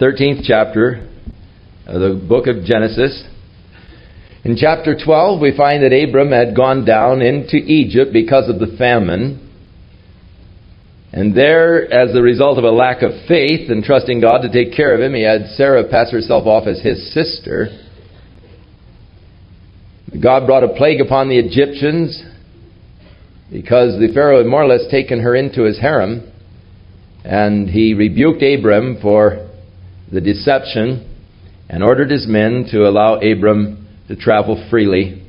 13th chapter of the book of Genesis. In chapter 12, we find that Abram had gone down into Egypt because of the famine. And there, as a result of a lack of faith and trusting God to take care of him, he had Sarah pass herself off as his sister. God brought a plague upon the Egyptians because the Pharaoh had more or less taken her into his harem. And he rebuked Abram for the deception and ordered his men to allow Abram to travel freely.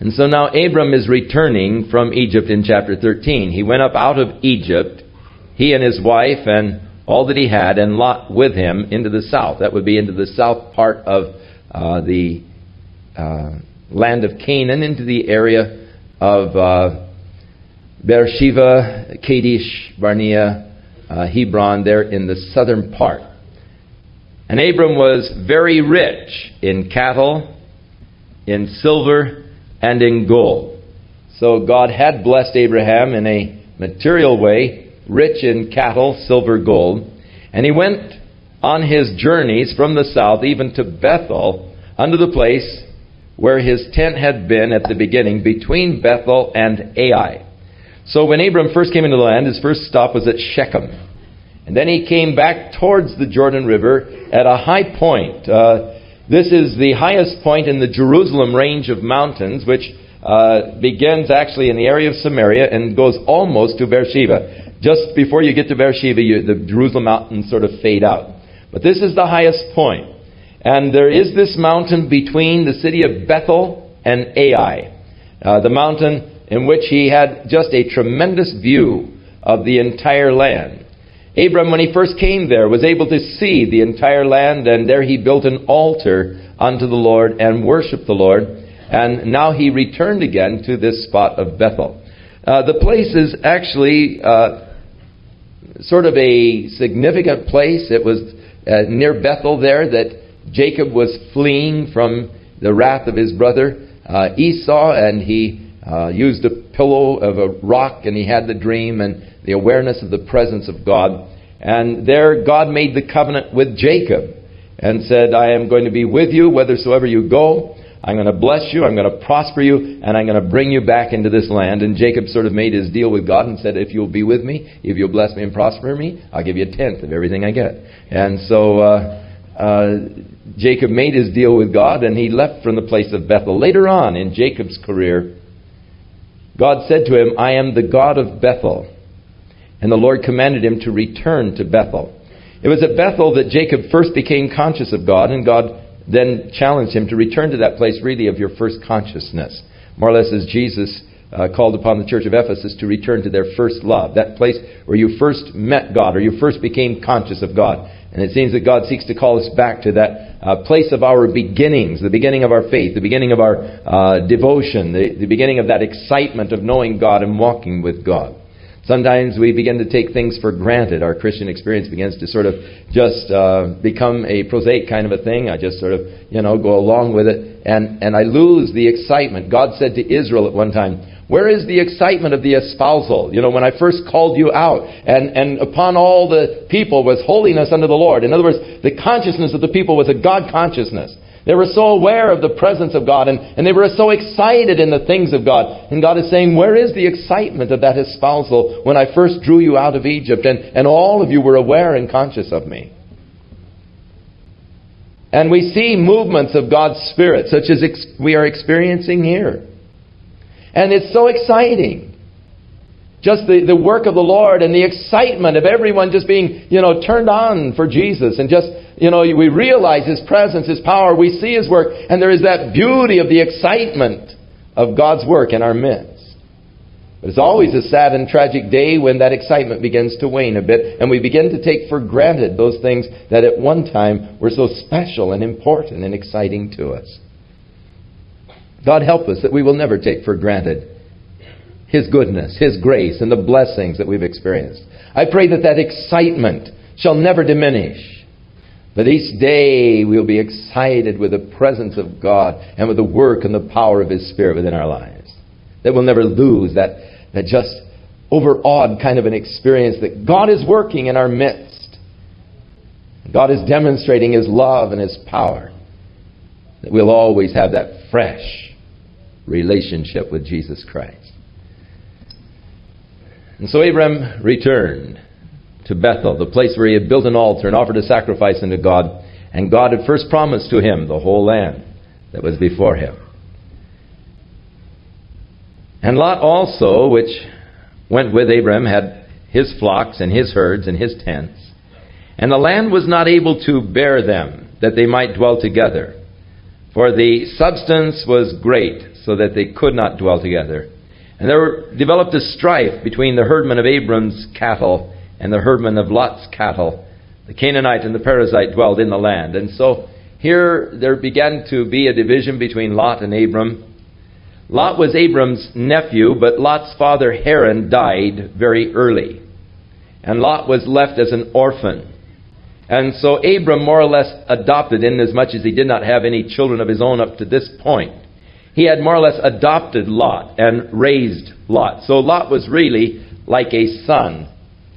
And so now Abram is returning from Egypt in chapter 13. He went up out of Egypt, he and his wife and all that he had, and Lot with him into the south. That would be into the south part of uh, the uh, land of Canaan, into the area of uh, Beersheba, Kadesh, Barnea, uh, Hebron, there in the southern part. And Abram was very rich in cattle, in silver, and in gold. So God had blessed Abraham in a material way, rich in cattle, silver, gold. And he went on his journeys from the south, even to Bethel, unto the place where his tent had been at the beginning, between Bethel and Ai. So when Abram first came into the land, his first stop was at Shechem. And then he came back towards the Jordan River at a high point. Uh, this is the highest point in the Jerusalem range of mountains, which uh, begins actually in the area of Samaria and goes almost to Beersheba. Just before you get to Beersheba, you, the Jerusalem mountains sort of fade out. But this is the highest point. And there is this mountain between the city of Bethel and Ai, uh, the mountain in which he had just a tremendous view of the entire land. Abram, when he first came there, was able to see the entire land, and there he built an altar unto the Lord and worshiped the Lord. And now he returned again to this spot of Bethel. Uh, the place is actually uh, sort of a significant place. It was uh, near Bethel there that Jacob was fleeing from the wrath of his brother uh, Esau, and he uh, used a pillow of a rock, and he had the dream and the awareness of the presence of God. And there God made the covenant with Jacob and said, I am going to be with you whithersoever you go. I'm going to bless you, I'm going to prosper you, and I'm going to bring you back into this land. And Jacob sort of made his deal with God and said, If you'll be with me, if you'll bless me and prosper me, I'll give you a tenth of everything I get. And so uh, uh, Jacob made his deal with God and he left from the place of Bethel. Later on in Jacob's career, God said to him, I am the God of Bethel and the Lord commanded him to return to Bethel. It was at Bethel that Jacob first became conscious of God, and God then challenged him to return to that place really of your first consciousness. More or less as Jesus uh, called upon the church of Ephesus to return to their first love, that place where you first met God or you first became conscious of God. And it seems that God seeks to call us back to that uh, place of our beginnings, the beginning of our faith, the beginning of our uh, devotion, the, the beginning of that excitement of knowing God and walking with God. Sometimes we begin to take things for granted. Our Christian experience begins to sort of just uh, become a prosaic kind of a thing. I just sort of, you know, go along with it. And, and I lose the excitement. God said to Israel at one time, where is the excitement of the espousal? You know, when I first called you out, and, and upon all the people was holiness unto the Lord. In other words, the consciousness of the people was a God consciousness. They were so aware of the presence of God and, and they were so excited in the things of God. And God is saying, Where is the excitement of that espousal when I first drew you out of Egypt and, and all of you were aware and conscious of me? And we see movements of God's Spirit, such as ex- we are experiencing here. And it's so exciting. Just the, the work of the Lord and the excitement of everyone just being, you know, turned on for Jesus and just you know, we realize His presence, His power, we see His work, and there is that beauty of the excitement of God's work in our midst. But it's always a sad and tragic day when that excitement begins to wane a bit, and we begin to take for granted those things that at one time were so special and important and exciting to us. God help us that we will never take for granted His goodness, His grace, and the blessings that we've experienced. I pray that that excitement shall never diminish that each day we'll be excited with the presence of God and with the work and the power of His Spirit within our lives. That we'll never lose that, that just overawed kind of an experience that God is working in our midst. God is demonstrating His love and His power. That we'll always have that fresh relationship with Jesus Christ. And so Abram returned to Bethel, the place where he had built an altar and offered a sacrifice unto God. And God had first promised to him the whole land that was before him. And Lot also, which went with Abram, had his flocks and his herds and his tents. And the land was not able to bear them, that they might dwell together. For the substance was great, so that they could not dwell together. And there developed a strife between the herdmen of Abram's cattle and the herdmen of Lot's cattle. The Canaanite and the Perizzite dwelled in the land. And so here there began to be a division between Lot and Abram. Lot was Abram's nephew, but Lot's father Haran died very early. And Lot was left as an orphan. And so Abram more or less adopted, in as much as he did not have any children of his own up to this point. He had more or less adopted Lot and raised Lot. So Lot was really like a son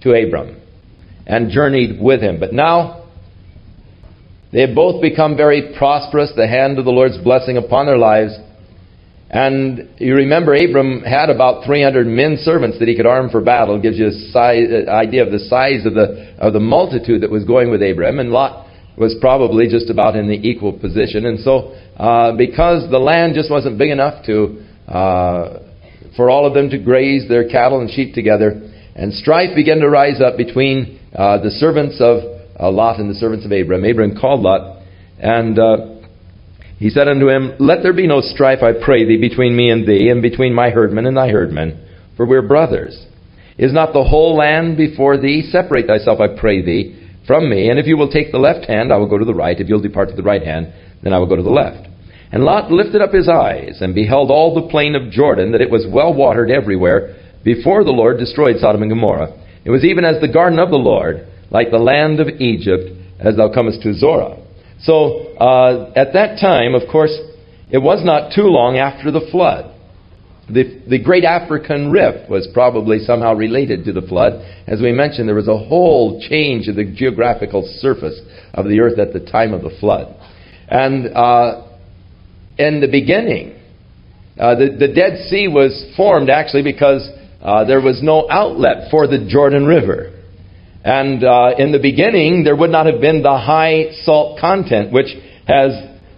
to Abram and journeyed with him. But now they have both become very prosperous, the hand of the Lord's blessing upon their lives. And you remember Abram had about 300 men servants that he could arm for battle. It gives you an uh, idea of the size of the, of the multitude that was going with Abram. And Lot was probably just about in the equal position. And so, uh, because the land just wasn't big enough to, uh, for all of them to graze their cattle and sheep together, and strife began to rise up between uh, the servants of uh, Lot and the servants of Abram. Abram called Lot, and uh, he said unto him, Let there be no strife, I pray thee, between me and thee, and between my herdmen and thy herdmen, for we're brothers. Is not the whole land before thee? Separate thyself, I pray thee, from me, and if you will take the left hand, I will go to the right. If you'll depart to the right hand, then I will go to the left. And Lot lifted up his eyes, and beheld all the plain of Jordan, that it was well watered everywhere, before the Lord destroyed Sodom and Gomorrah. It was even as the garden of the Lord, like the land of Egypt, as thou comest to Zoar. So uh, at that time, of course, it was not too long after the flood. The, the great African rift was probably somehow related to the flood. As we mentioned, there was a whole change of the geographical surface of the earth at the time of the flood. And uh, in the beginning, uh, the, the Dead Sea was formed actually because uh, there was no outlet for the Jordan River. And uh, in the beginning, there would not have been the high salt content, which has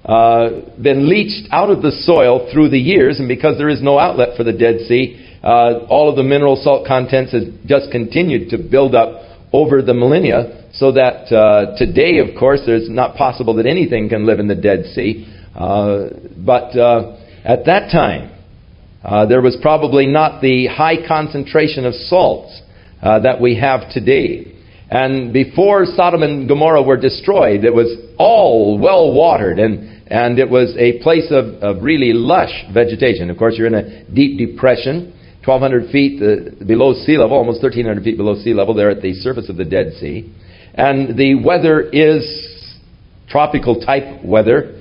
uh, been leached out of the soil through the years. And because there is no outlet for the Dead Sea, uh, all of the mineral salt contents has just continued to build up over the millennia. So that uh, today, of course, it's not possible that anything can live in the Dead Sea. Uh, but uh, at that time, there was probably not the high concentration of salts that we have today. And before Sodom and Gomorrah were destroyed, it was all well watered and, and it was a place of, of really lush vegetation. Of course, you're in a deep depression, 1,200 feet uh, below sea level, almost 1,300 feet below sea level, there at the surface of the Dead Sea. And the weather is tropical type weather.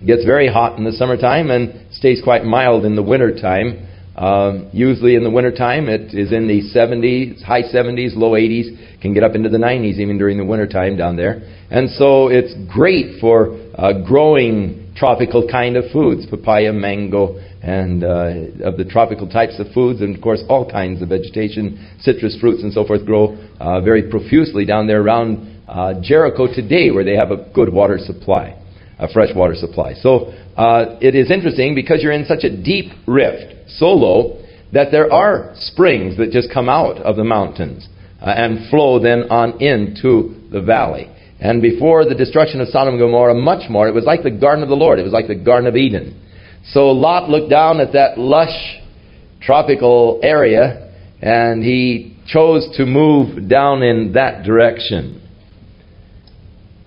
It gets very hot in the summertime and stays quite mild in the wintertime. Um, usually in the wintertime, it is in the 70s, high 70s, low 80s, can get up into the 90s even during the wintertime down there. And so it's great for uh, growing tropical kind of foods, papaya, mango, and uh, of the tropical types of foods, and of course all kinds of vegetation, citrus fruits and so forth grow uh, very profusely down there around uh, Jericho today where they have a good water supply, a fresh water supply. So uh, it is interesting because you're in such a deep rift so low that there are springs that just come out of the mountains uh, and flow then on into the valley. And before the destruction of Sodom and Gomorrah, much more, it was like the garden of the Lord. It was like the Garden of Eden. So Lot looked down at that lush tropical area and he chose to move down in that direction.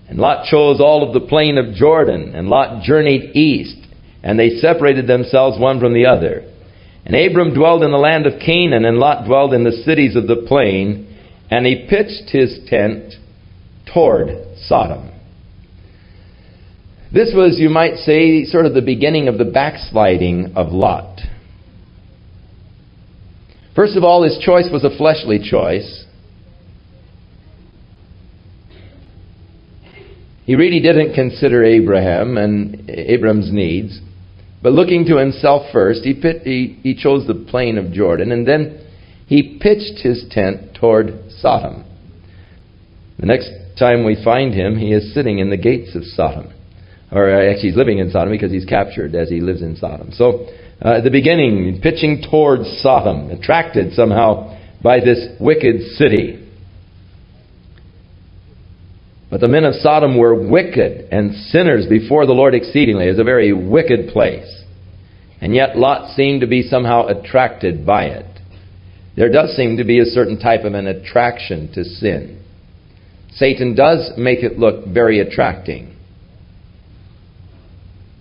And Lot chose all of the plain of Jordan, and Lot journeyed east, and they separated themselves one from the other. And Abram dwelled in the land of Canaan, and Lot dwelled in the cities of the plain, and he pitched his tent toward Sodom. This was, you might say, sort of the beginning of the backsliding of Lot. First of all, his choice was a fleshly choice. He really didn't consider Abraham and Abram's needs, but looking to himself first, he, pit, he, he chose the plain of Jordan, and then he pitched his tent toward Sodom. The next time we find him, he is sitting in the gates of Sodom. Or uh, actually, he's living in Sodom because he's captured as he lives in Sodom. So, uh, at the beginning, pitching towards Sodom, attracted somehow by this wicked city. But the men of Sodom were wicked and sinners before the Lord exceedingly. It was a very wicked place. And yet Lot seemed to be somehow attracted by it. There does seem to be a certain type of an attraction to sin. Satan does make it look very attracting.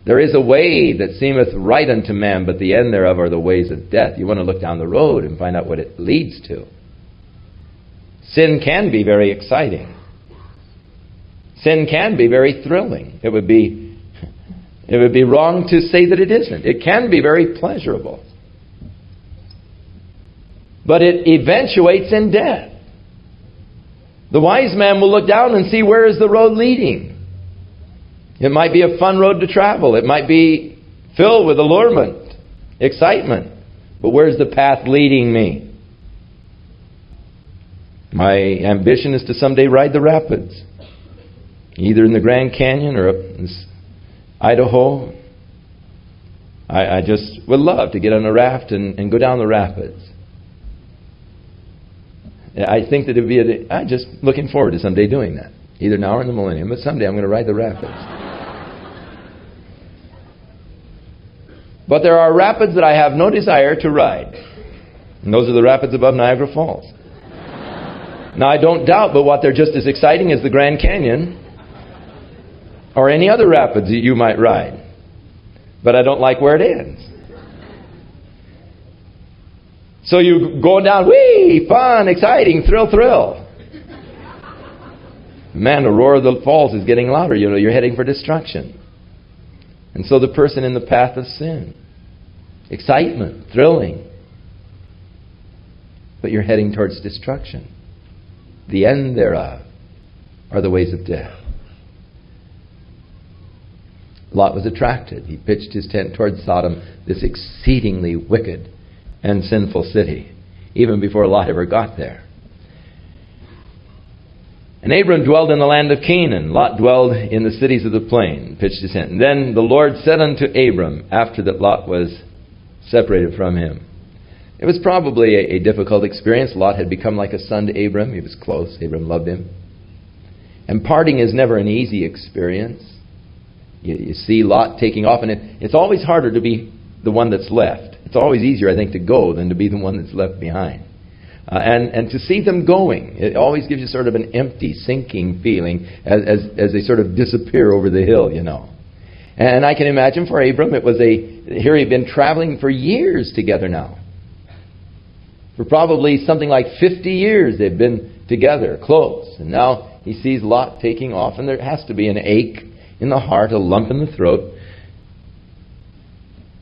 There is a way that seemeth right unto man, but the end thereof are the ways of death. You want to look down the road and find out what it leads to. Sin can be very exciting. Sin can be very thrilling. It would be, it would be wrong to say that it isn't. It can be very pleasurable. But it eventuates in death. The wise man will look down and see where is the road leading. It might be a fun road to travel. It might be filled with allurement, excitement. But where's the path leading me? My ambition is to someday ride the rapids, either in the Grand Canyon or up in Idaho. I, I just would love to get on a raft and, and go down the rapids. I think that it'd be. A, I'm just looking forward to someday doing that, either now or in the millennium. But someday I'm going to ride the rapids. but there are rapids that I have no desire to ride, and those are the rapids above Niagara Falls. now I don't doubt, but what they're just as exciting as the Grand Canyon or any other rapids that you might ride. But I don't like where it ends. So you go down, wee, fun, exciting, thrill, thrill. Man, the roar of the falls is getting louder. You know, you're heading for destruction. And so the person in the path of sin, excitement, thrilling, but you're heading towards destruction. The end thereof are the ways of death. Lot was attracted. He pitched his tent towards Sodom, this exceedingly wicked and sinful city, even before Lot ever got there. And Abram dwelled in the land of Canaan. Lot dwelled in the cities of the plain, pitched his tent. And then the Lord said unto Abram, after that Lot was separated from him. It was probably a, a difficult experience. Lot had become like a son to Abram. He was close. Abram loved him. And parting is never an easy experience. You, you see Lot taking off, and it, it's always harder to be the one that's left. It's always easier, I think, to go than to be the one that's left behind. Uh, and, and to see them going, it always gives you sort of an empty, sinking feeling as, as, as they sort of disappear over the hill, you know. And I can imagine for Abram, it was a, here he'd been traveling for years together now. For probably something like 50 years they've been together, close. And now he sees Lot taking off, and there has to be an ache in the heart, a lump in the throat.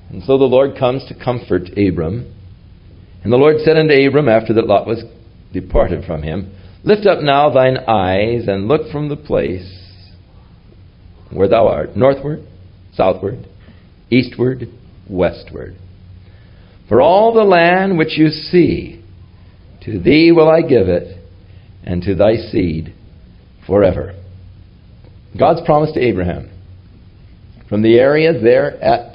And so the Lord comes to comfort Abram. And the Lord said unto Abram, after that Lot was departed from him, Lift up now thine eyes and look from the place where thou art, northward, southward, eastward, westward. For all the land which you see, to thee will I give it, and to thy seed forever. God's promise to Abraham. From the area there at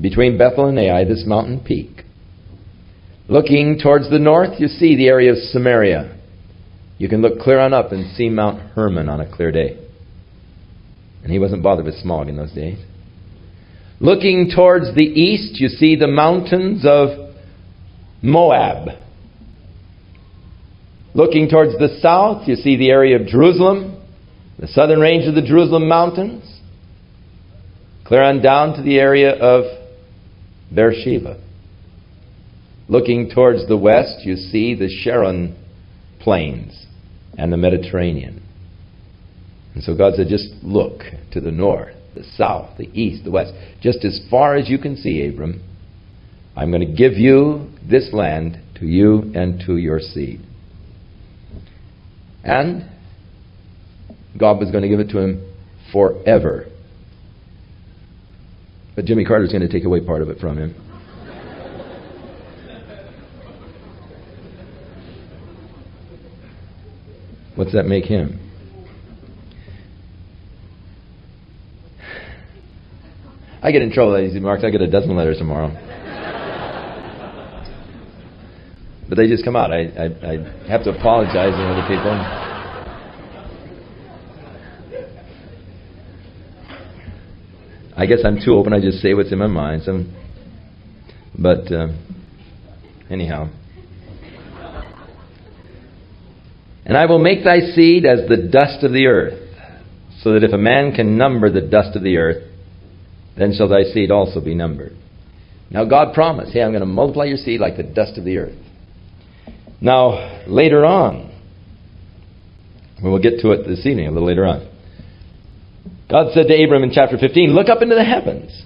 between Bethel and Ai, this mountain peak. Looking towards the north, you see the area of Samaria. You can look clear on up and see Mount Hermon on a clear day. And he wasn't bothered with smog in those days. Looking towards the east, you see the mountains of Moab. Looking towards the south, you see the area of Jerusalem, the southern range of the Jerusalem mountains. Clear on down to the area of Beersheba. Looking towards the west, you see the Sharon plains and the Mediterranean. And so God said, just look to the north, the south, the east, the west, just as far as you can see, Abram. I'm going to give you this land to you and to your seed. And God was going to give it to him forever. But Jimmy Carter's going to take away part of it from him. What's that make him? I get in trouble, ladies and marks. I get a dozen letters tomorrow. but they just come out. I, I, I have to apologize to other people. I guess I'm too open. I just say what's in my mind. So, but uh, anyhow. And I will make thy seed as the dust of the earth, so that if a man can number the dust of the earth, then shall thy seed also be numbered. Now, God promised, hey, I'm going to multiply your seed like the dust of the earth. Now, later on, we'll get to it this evening, a little later on. God said to Abram in chapter 15, Look up into the heavens.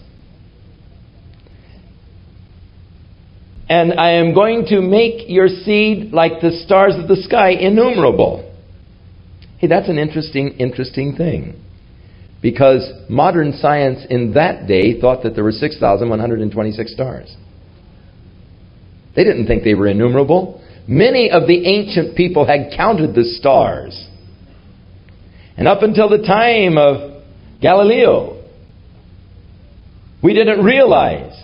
And I am going to make your seed like the stars of the sky, innumerable. Hey, that's an interesting, interesting thing because modern science in that day thought that there were 6,126 stars. They didn't think they were innumerable. Many of the ancient people had counted the stars. And up until the time of Galileo, we didn't realize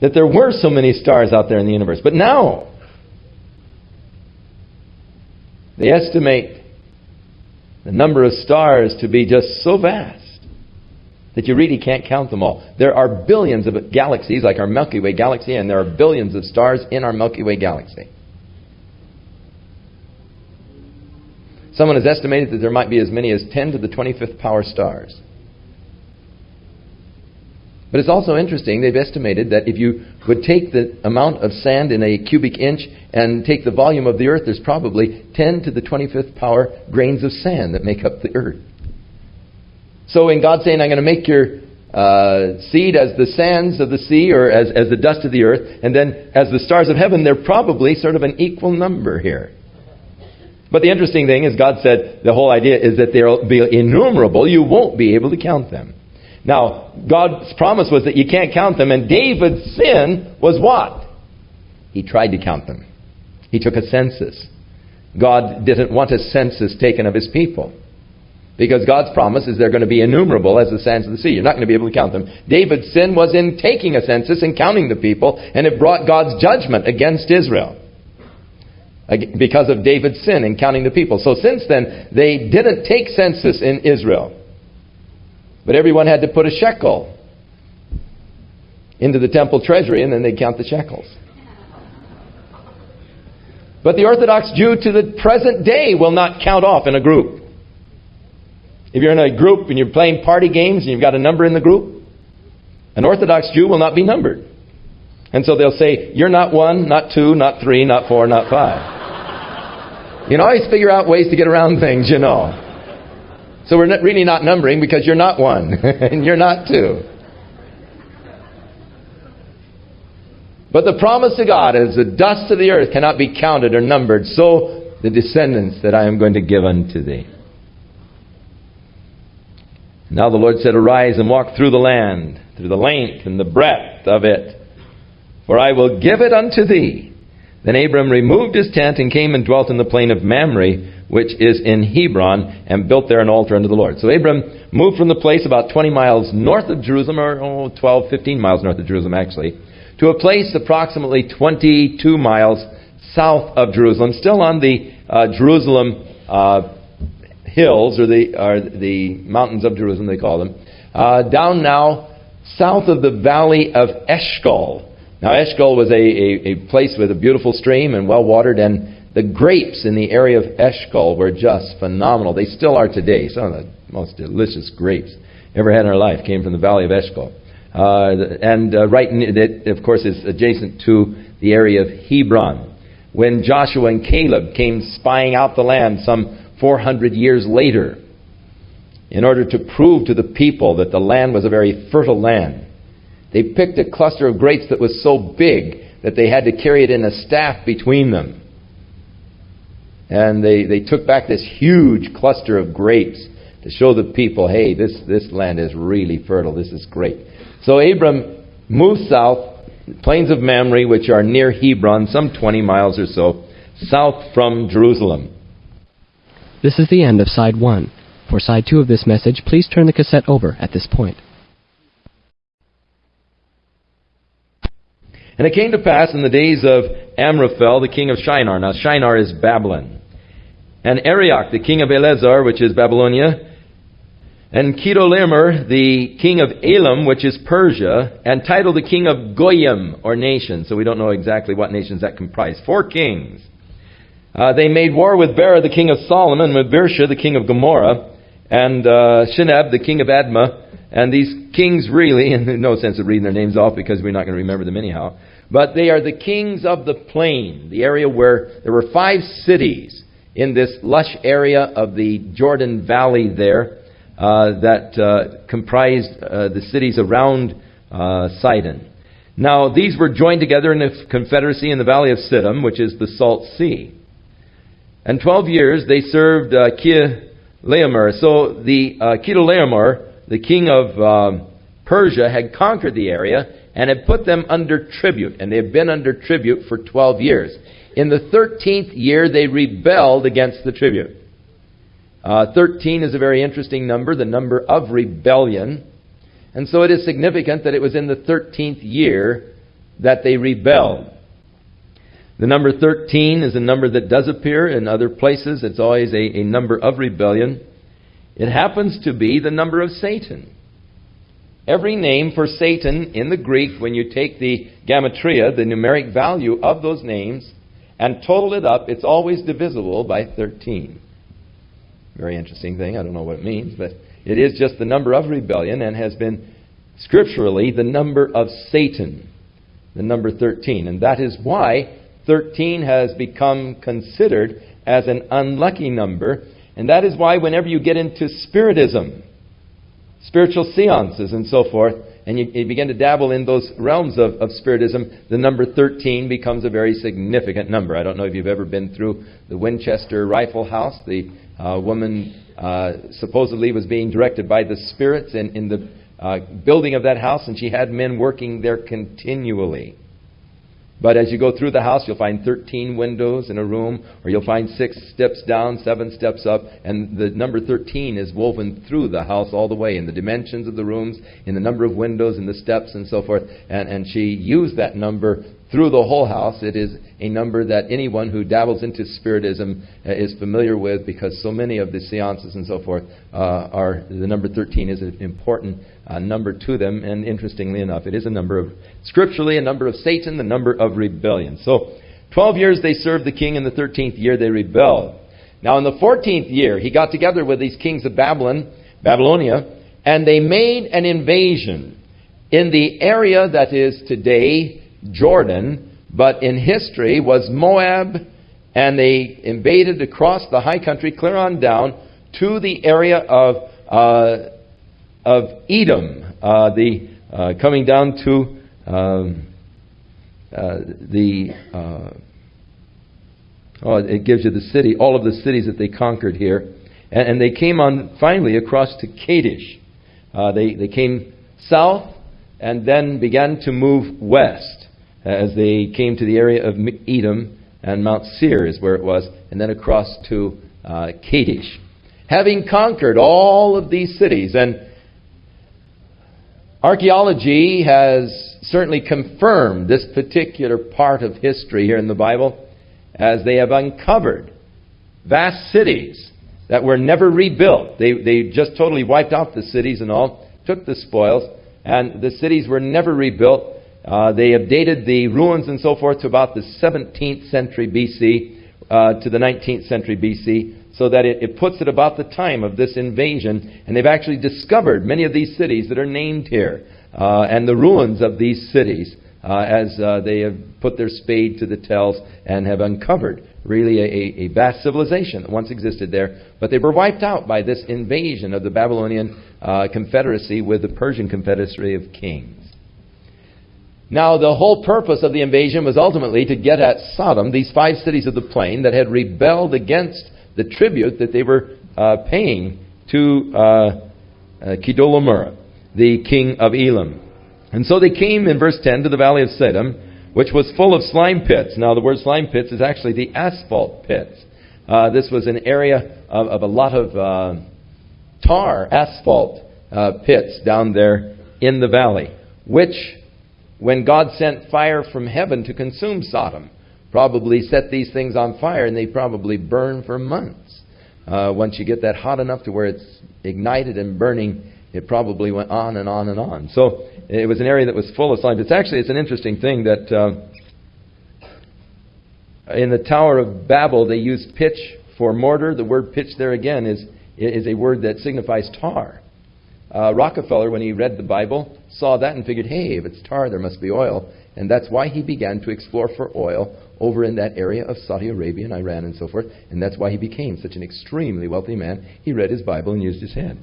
that there were so many stars out there in the universe. But now, they estimate the number of stars to be just so vast that you really can't count them all. There are billions of galaxies, like our Milky Way galaxy, and there are billions of stars in our Milky Way galaxy. Someone has estimated that there might be as many as 10 to the 25th power stars. But it's also interesting, they've estimated that if you would take the amount of sand in a cubic inch and take the volume of the earth, there's probably 10 to the 25th power grains of sand that make up the earth. So in God saying, I'm going to make your uh, seed as the sands of the sea or as, as the dust of the earth, and then as the stars of heaven, they're probably sort of an equal number here. But the interesting thing is, God said the whole idea is that they'll be innumerable. You won't be able to count them. Now, God's promise was that you can't count them, and David's sin was what? He tried to count them. He took a census. God didn't want a census taken of his people. Because God's promise is they're going to be innumerable as the sands of the sea. You're not going to be able to count them. David's sin was in taking a census and counting the people, and it brought God's judgment against Israel. Because of David's sin in counting the people. So since then, they didn't take census in Israel. But everyone had to put a shekel into the temple treasury, and then they'd count the shekels. But the Orthodox Jew to the present day will not count off in a group. If you're in a group and you're playing party games and you've got a number in the group, an Orthodox Jew will not be numbered. And so they'll say, You're not one, not two, not three, not four, not five. you can always figure out ways to get around things, you know. So we're not really not numbering because you're not one and you're not two. But the promise to God is the dust of the earth cannot be counted or numbered, so the descendants that I am going to give unto thee. Now the Lord said, Arise and walk through the land, through the length and the breadth of it, for I will give it unto thee. Then Abram removed his tent and came and dwelt in the plain of Mamre, which is in Hebron, and built there an altar unto the Lord. So Abram moved from the place about 20 miles north of Jerusalem, or oh, 12, 15 miles north of Jerusalem actually, to a place approximately 22 miles south of Jerusalem, still on the uh, Jerusalem uh, hills, or the, or the mountains of Jerusalem, they call them, uh, down now south of the valley of Eshcol. Now, Eshcol was a, a, a place with a beautiful stream and well watered, and the grapes in the area of Eshcol were just phenomenal. They still are today. Some of the most delicious grapes ever had in our life came from the valley of Eshcol. Uh, and uh, right, in it, of course, is adjacent to the area of Hebron. When Joshua and Caleb came spying out the land some 400 years later in order to prove to the people that the land was a very fertile land. They picked a cluster of grapes that was so big that they had to carry it in a staff between them. And they, they took back this huge cluster of grapes to show the people, hey, this, this land is really fertile. This is great. So Abram moved south, plains of Mamre, which are near Hebron, some 20 miles or so, south from Jerusalem. This is the end of side one. For side two of this message, please turn the cassette over at this point. And it came to pass in the days of Amraphel, the king of Shinar. Now, Shinar is Babylon. And Arioch, the king of Ellasar, which is Babylonia. And Chedorlaomer, the king of Elam, which is Persia. And Tidal, the king of Goyim, or nation. So we don't know exactly what nations that comprise. Four kings. Uh, they made war with Bera, the king of Sodom, with Birsha, the king of Gomorrah, and uh, Shinab, the king of Admah. And these kings really, and no sense of reading their names off because we're not going to remember them anyhow, but they are the kings of the plain, the area where there were five cities in this lush area of the Jordan Valley there uh, that uh, comprised uh, the cities around uh, Sidon. Now, these were joined together in a confederacy in the valley of Siddim, which is the Salt Sea. And 12 years they served uh, So the uh, the king of um, Persia, had conquered the area and had put them under tribute. And they had been under tribute for 12 years. In the 13th year, they rebelled against the tribute. Uh, 13 is a very interesting number, the number of rebellion. And so it is significant that it was in the 13th year that they rebelled. The number 13 is a number that does appear in other places. It's always a, a number of rebellion. It happens to be the number of Satan. Every name for Satan in the Greek, when you take the gematria, the numeric value of those names, and total it up, it's always divisible by 13. Very interesting thing. I don't know what it means, but it is just the number of rebellion and has been scripturally the number of Satan, the number 13. And that is why 13 has become considered as an unlucky number and that is why, whenever you get into Spiritism, spiritual seances, and so forth, and you, you begin to dabble in those realms of, of, Spiritism, the number 13 becomes a very significant number. I don't know if you've ever been through the Winchester Rifle House. The uh, woman uh, supposedly was being directed by the spirits in, in the uh, building of that house, and she had men working there continually. But as you go through the house, you'll find 13 windows in a room, or you'll find six steps down, seven steps up, and the number 13 is woven through the house all the way in the dimensions of the rooms, in the number of windows, in the steps, and so forth. And, and she used that number through the whole house. It is a number that anyone who dabbles into Spiritism uh, is familiar with because so many of the seances and so forth uh, are the number 13 is an important uh, number to them. And interestingly enough, it is a number of, scripturally, a number of Satan, the number of rebellion. So 12 years they served the king, in the 13th year they rebelled. Now, in the 14th year, he got together with these kings of Babylon, Babylonia, and they made an invasion in the area that is today Jordan, but in history was Moab, and they invaded across the high country, clear on down to the area of uh, of Edom, uh, the uh, coming down to um, uh, the uh, oh, it gives you the city, all of the cities that they conquered here, and, and they came on finally across to Kadesh. Uh, they they came south and then began to move west as they came to the area of Edom, and Mount Seir is where it was, and then across to uh, Kadesh. Having conquered all of these cities, and archaeology has certainly confirmed this particular part of history here in the Bible, as they have uncovered vast cities that were never rebuilt. They, they just totally wiped out the cities and all, took the spoils, and the cities were never rebuilt. Uh, they have dated the ruins and so forth to about the 17th century BC uh, to the 19th century BC, so that it, it, puts it about the time of this invasion. And they've actually discovered many of these cities that are named here, uh, and the ruins of these cities uh, as uh, they have put their spade to the tells and have uncovered really a, a, vast civilization that once existed there. But they were wiped out by this invasion of the Babylonian uh, confederacy with the Persian confederacy of kings. Now, the whole purpose of the invasion was ultimately to get at Sodom, these five cities of the plain that had rebelled against the tribute that they were uh, paying to uh, uh, the king of Elam. And so they came in verse 10 to the valley of Siddim, which was full of slime pits. Now, the word slime pits is actually the asphalt pits. Uh, this was an area of, of a lot of uh, tar, asphalt uh, pits down there in the valley, which, when God sent fire from heaven to consume Sodom, probably set these things on fire and they probably burn for months. Uh, once you get that hot enough to where it's ignited and burning, it probably went on and on and on. So it was an area that was full of slime. It's actually it's an interesting thing that uh, in the Tower of Babel they used pitch for mortar. The word pitch there again is is a word that signifies tar. Uh, Rockefeller, when he read the Bible, saw that and figured, hey, if it's tar, there must be oil. And that's why he began to explore for oil over in that area of Saudi Arabia and Iran and so forth. And that's why he became such an extremely wealthy man. He read his Bible and used his head.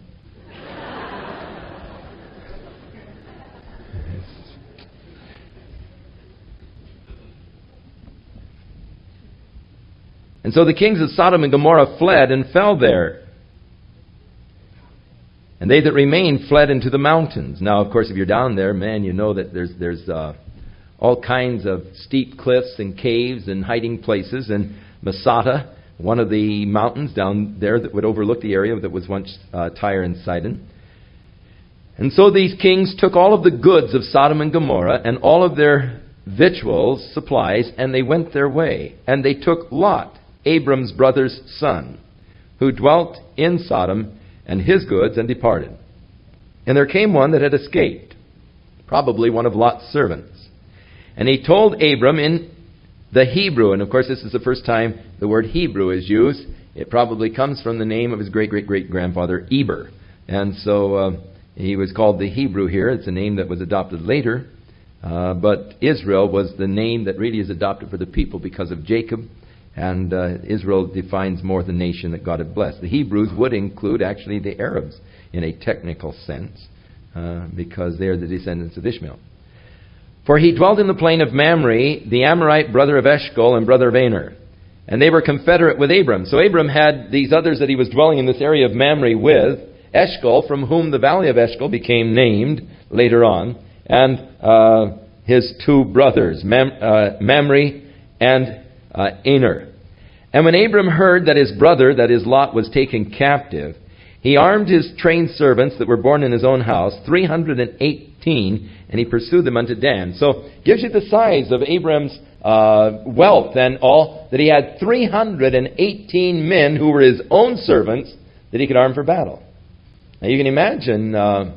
And so the kings of Sodom and Gomorrah fled and fell there. And they that remained fled into the mountains. Now, of course, if you're down there, man, you know that there's, there's uh, all kinds of steep cliffs and caves and hiding places. And Masada, one of the mountains down there that would overlook the area that was once uh, Tyre and Sidon. And so these kings took all of the goods of Sodom and Gomorrah and all of their victuals, supplies, and they went their way. And they took Lot, Abram's brother's son, who dwelt in Sodom, and his goods, and departed. And there came one that had escaped, probably one of Lot's servants. And he told Abram in the Hebrew, and of course, this is the first time the word Hebrew is used. It probably comes from the name of his great great great grandfather, Eber. And so uh, he was called the Hebrew here. It's a name that was adopted later. Uh, but Israel was the name that really is adopted for the people because of Jacob and uh, Israel defines more the nation that God had blessed. The Hebrews would include actually the Arabs in a technical sense uh, because they are the descendants of Ishmael. For he dwelt in the plain of Mamre, the Amorite brother of Eshcol and brother of Aner. And they were confederate with Abram. So Abram had these others that he was dwelling in this area of Mamre with, Eshcol, from whom the valley of Eshcol became named later on, and uh, his two brothers, Mam, uh, Mamre and uh, Aner. And when Abram heard that his brother, that is Lot, was taken captive, he armed his trained servants that were born in his own house, 318, and he pursued them unto Dan. So, gives you the size of Abram's uh, wealth and all, that he had 318 men who were his own servants that he could arm for battle. Now, you can imagine, uh,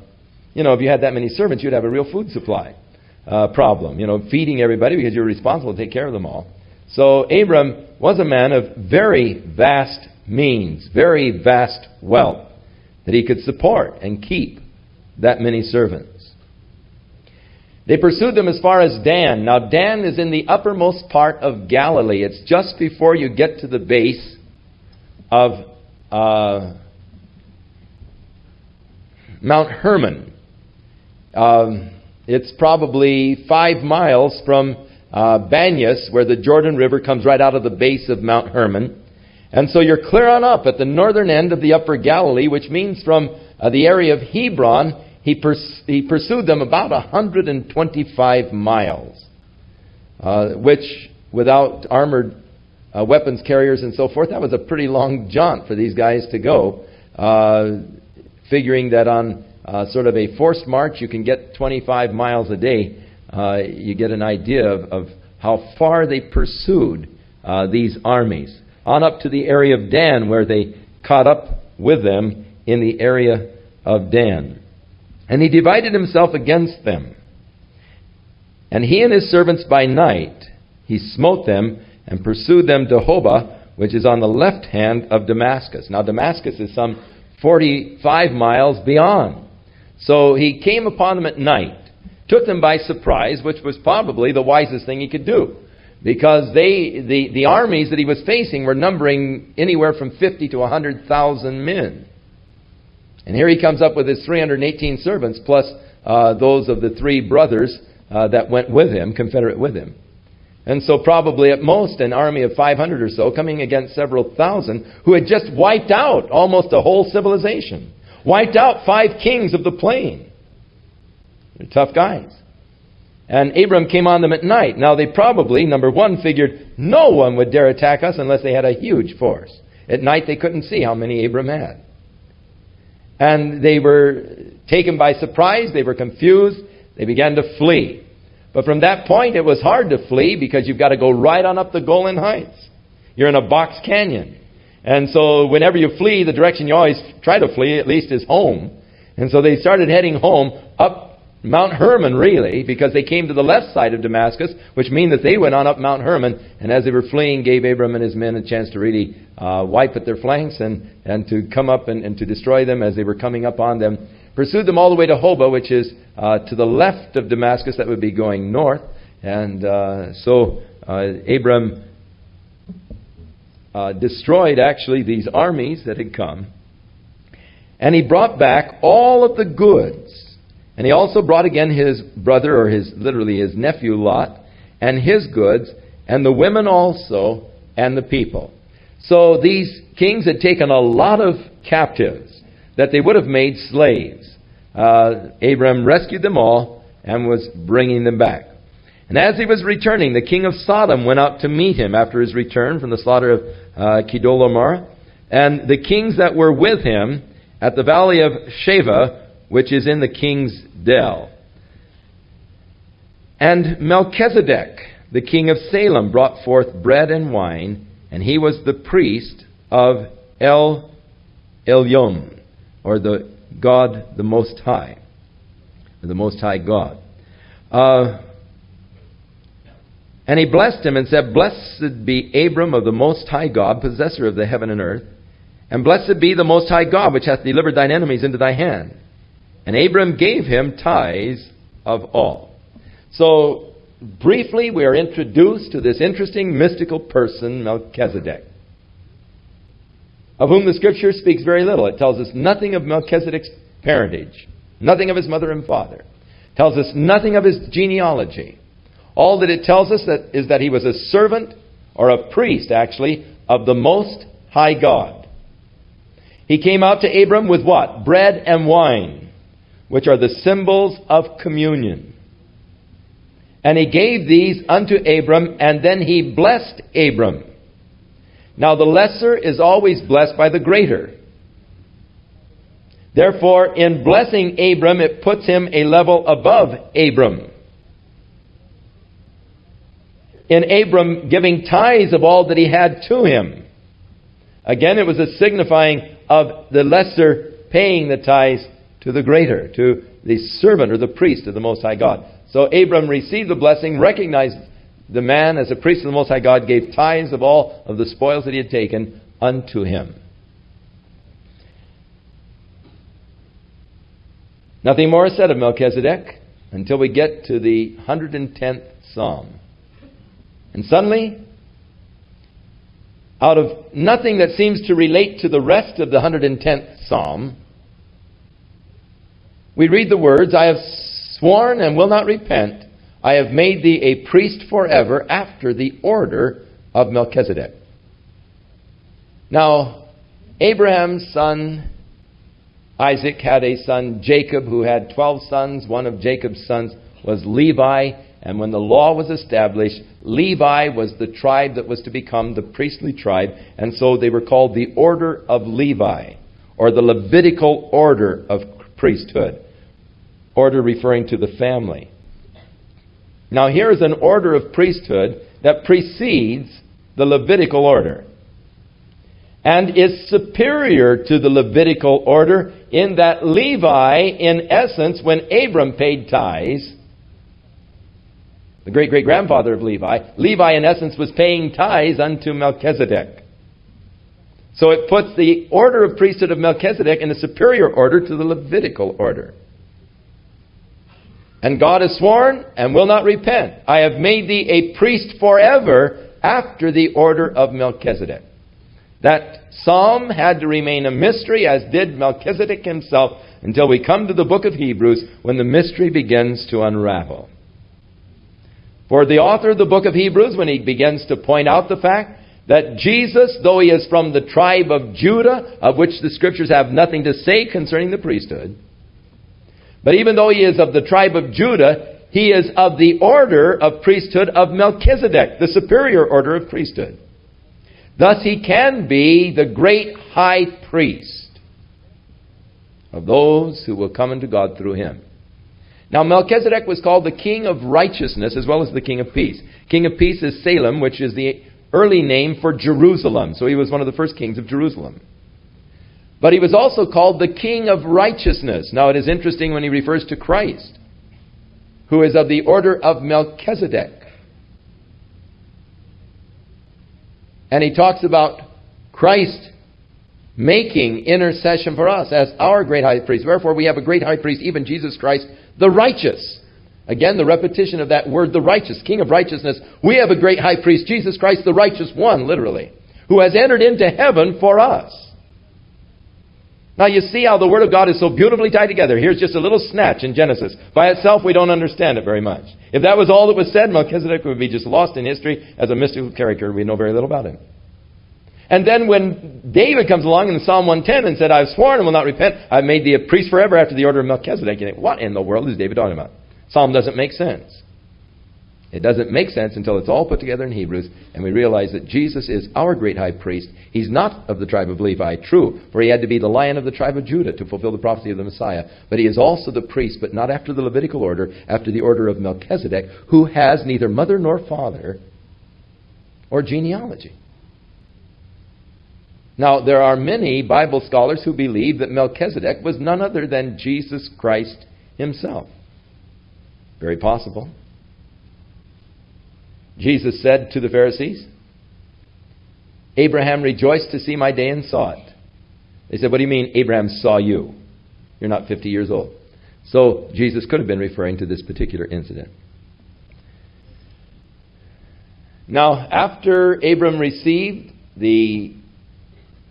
you know, if you had that many servants, you'd have a real food supply uh, problem. You know, feeding everybody because you're responsible to take care of them all. So Abram was a man of very vast means, very vast wealth, that he could support and keep that many servants. They pursued them as far as Dan. Now, Dan is in the uppermost part of Galilee. It's just before you get to the base of uh, Mount Hermon. Um, it's probably five miles from uh, Banyas, where the Jordan River comes right out of the base of Mount Hermon. And so you're clear on up at the northern end of the upper Galilee, which means from uh, the area of Hebron, he, pers- he pursued them about 125 miles, uh, which, without armored uh, weapons carriers and so forth, that was a pretty long jaunt for these guys to go. Uh, figuring that on uh, sort of a forced march, you can get 25 miles a day uh, you get an idea of, of, how far they pursued uh, these armies. On up to the area of Dan, where they caught up with them in the area of Dan. And he divided himself against them. And he and his servants by night, he smote them and pursued them to Hobah, which is on the left hand of Damascus. Now, Damascus is some 45 miles beyond. So he came upon them at night took them by surprise, which was probably the wisest thing he could do. Because they, the, the armies that he was facing were numbering anywhere from 50 to 100,000 men. And here he comes up with his 318 servants, plus uh, those of the three brothers uh, that went with him, confederate with him. And so, probably at most, an army of 500 or so coming against several thousand who had just wiped out almost a whole civilization, wiped out five kings of the plain. They're tough guys. And Abram came on them at night. Now, they probably, number one, figured no one would dare attack us unless they had a huge force. At night, they couldn't see how many Abram had. And they were taken by surprise. They were confused. They began to flee. But from that point, it was hard to flee because you've got to go right on up the Golan Heights. You're in a box canyon. And so whenever you flee, the direction you always try to flee, at least, is home. And so they started heading home up Mount Hermon, really, because they came to the left side of Damascus, which means that they went on up Mount Hermon, and as they were fleeing, gave Abram and his men a chance to really uh, wipe at their flanks and, and to come up and, and to destroy them as they were coming up on them pursued them all the way to Hobah, which is uh, to the left of Damascus. That would be going north. And uh, so uh, Abram uh, destroyed actually these armies that had come. And he brought back all of the goods. And he also brought again his brother, or his literally his nephew Lot, and his goods, and the women also, and the people. So these kings had taken a lot of captives that they would have made slaves. Uh, Abram rescued them all and was bringing them back. And as he was returning, the king of Sodom went out to meet him after his return from the slaughter of uh. And the kings that were with him at the valley of Shaveh, which is in the king's dell. And Melchizedek, the king of Salem, brought forth bread and wine, and he was the priest of El Elyon or the God the Most High, the Most High God. Uh, and he blessed him and said, Blessed be Abram of the Most High God, possessor of the heaven and earth, and blessed be the Most High God, which hath delivered thine enemies into thy hand. And Abram gave him tithes of all. So, briefly, we are introduced to this interesting mystical person, Melchizedek of whom the Scripture speaks very little. It tells us nothing of Melchizedek's parentage, nothing of his mother and father. It tells us nothing of his genealogy. All that it tells us that is that he was a servant or a priest, actually, of the Most High God. He came out to Abram with what? Bread and wine, which are the symbols of communion. And he gave these unto Abram, and then he blessed Abram. Now, the lesser is always blessed by the greater. Therefore, in blessing Abram, it puts him a level above Abram. In Abram giving tithes of all that he had to him. Again, it was a signifying of the lesser paying the tithes to the greater, to the servant or the priest of the Most High God. So Abram received the blessing, recognized the man, as a priest of the Most High God, gave tithes of all of the spoils that he had taken unto him. Nothing more is said of Melchizedek until we get to the 110th Psalm. And suddenly, out of nothing that seems to relate to the rest of the 110th Psalm, we read the words, I have sworn and will not repent. I have made thee a priest forever after the order of Melchizedek. Now, Abraham's son Isaac had a son Jacob who had 12 sons. One of Jacob's sons was Levi. And when the law was established, Levi was the tribe that was to become the priestly tribe. And so they were called the order of Levi, or the Levitical order of priesthood. Order referring to the family. Now, here is an order of priesthood that precedes the Levitical order and is superior to the Levitical order in that Levi, in essence, when Abram paid tithes, the great great grandfather of Levi, Levi, in essence, was paying tithes unto Melchizedek. So it puts the order of priesthood of Melchizedek in a superior order to the Levitical order. And God has sworn and will not repent. I have made thee a priest forever after the order of Melchizedek. That psalm had to remain a mystery, as did Melchizedek himself, until we come to the book of Hebrews when the mystery begins to unravel. For the author of the book of Hebrews, when he begins to point out the fact that Jesus, though he is from the tribe of Judah, of which the scriptures have nothing to say concerning the priesthood, but even though he is of the tribe of Judah, he is of the order of priesthood of Melchizedek, the superior order of priesthood. Thus he can be the great high priest of those who will come unto God through him. Now, Melchizedek was called the king of righteousness as well as the king of peace. King of peace is Salem, which is the early name for Jerusalem. So he was one of the first kings of Jerusalem. But he was also called the king of righteousness. Now, it is interesting when he refers to Christ, who is of the order of Melchizedek. And he talks about Christ making intercession for us as our great high priest. Wherefore, we have a great high priest, even Jesus Christ, the righteous. Again, the repetition of that word, the righteous, King of righteousness. We have a great high priest, Jesus Christ, the righteous one, literally, who has entered into heaven for us. Now, you see how the Word of God is so beautifully tied together. Here's just a little snatch in Genesis. By itself, we don't understand it very much. If that was all that was said, Melchizedek would be just lost in history as a mystical character. We know very little about him. And then when David comes along in Psalm 110 and said, I've sworn and will not repent, I've made thee a priest forever after the order of Melchizedek, you think, what in the world is David talking about? Psalm doesn't make sense. It doesn't make sense until it's all put together in Hebrews and we realize that Jesus is our great high priest. He's not of the tribe of Levi, true, for he had to be the lion of the tribe of Judah to fulfill the prophecy of the Messiah. But he is also the priest, but not after the Levitical order, after the order of Melchizedek, who has neither mother nor father or genealogy. Now, there are many Bible scholars who believe that Melchizedek was none other than Jesus Christ himself. Very possible. Jesus said to the Pharisees, Abraham rejoiced to see my day and saw it. They said, What do you mean Abraham saw you? You're not 50 years old. So Jesus could have been referring to this particular incident. Now, after Abram received the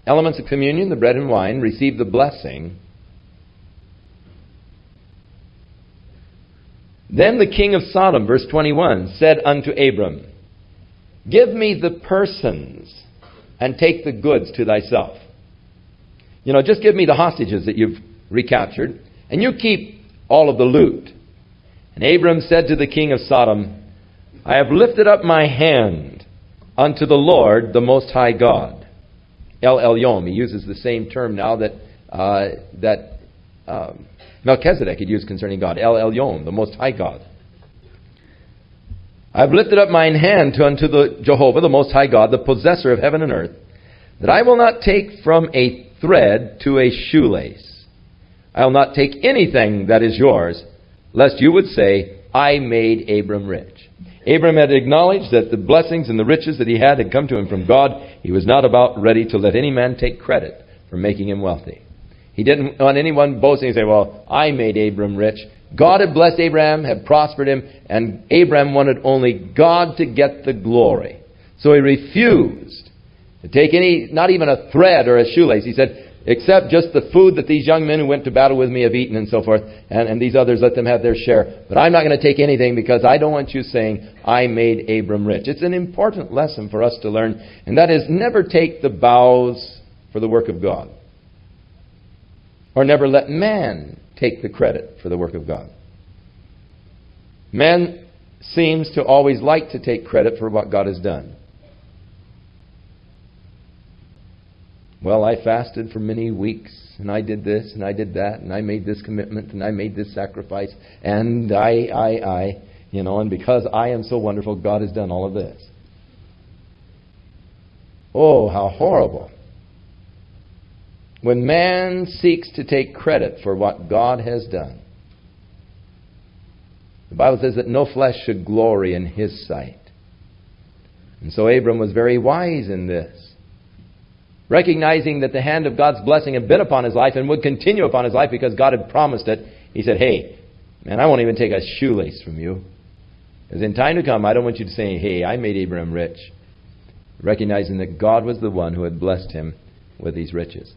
elements of communion, the bread and wine, received the blessing, Then the king of Sodom, verse 21, said unto Abram, Give me the persons and take the goods to thyself. You know, just give me the hostages that you've recaptured, and you keep all of the loot. And Abram said to the king of Sodom, I have lifted up my hand unto the Lord, the Most High God. El Elyon. He uses the same term now that, uh, that um, Melchizedek had used concerning God, El Elyon, the Most High God. I've lifted up mine hand to unto the Jehovah, the Most High God, the possessor of heaven and earth, that I will not take from a thread to a shoelace. I will not take anything that is yours, lest you would say, I made Abram rich. Abram had acknowledged that the blessings and the riches that he had had come to him from God. He was not about ready to let any man take credit for making him wealthy. He didn't want anyone boasting and say, Well, I made Abram rich. God had blessed Abraham, had prospered him, and Abraham wanted only God to get the glory. So he refused to take any, not even a thread or a shoelace. He said, except just the food that these young men who went to battle with me have eaten and so forth, and, and these others let them have their share. But I'm not going to take anything because I don't want you saying, I made Abram rich. It's an important lesson for us to learn, and that is never take the bows for the work of God or never let man take the credit for the work of God. Man seems to always like to take credit for what God has done. Well, I fasted for many weeks, and I did this, and I did that, and I made this commitment, and I made this sacrifice, and I, I, I, you know, and because I am so wonderful, God has done all of this. Oh, how horrible when man seeks to take credit for what God has done. The Bible says that no flesh should glory in his sight. And so Abram was very wise in this. Recognizing that the hand of God's blessing had been upon his life and would continue upon his life because God had promised it, he said, Hey, man, I won't even take a shoelace from you. Because in time to come, I don't want you to say, Hey, I made Abram rich. Recognizing that God was the one who had blessed him with these riches.